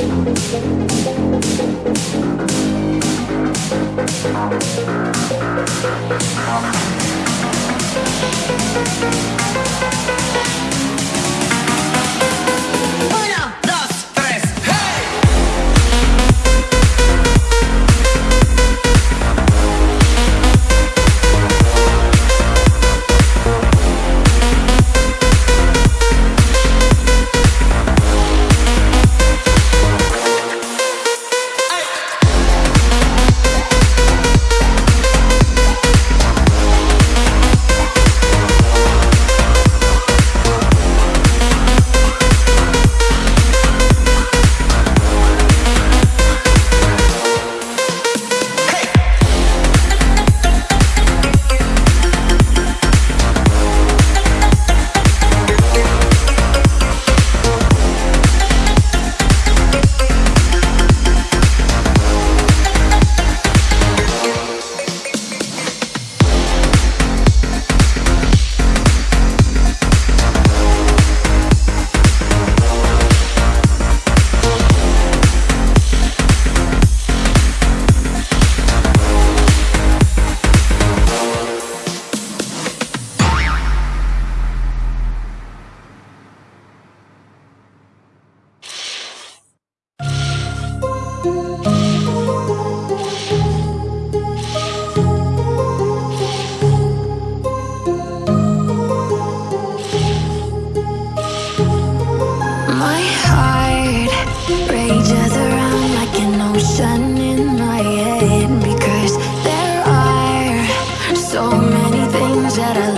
We'll be right back.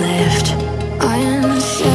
left. I am.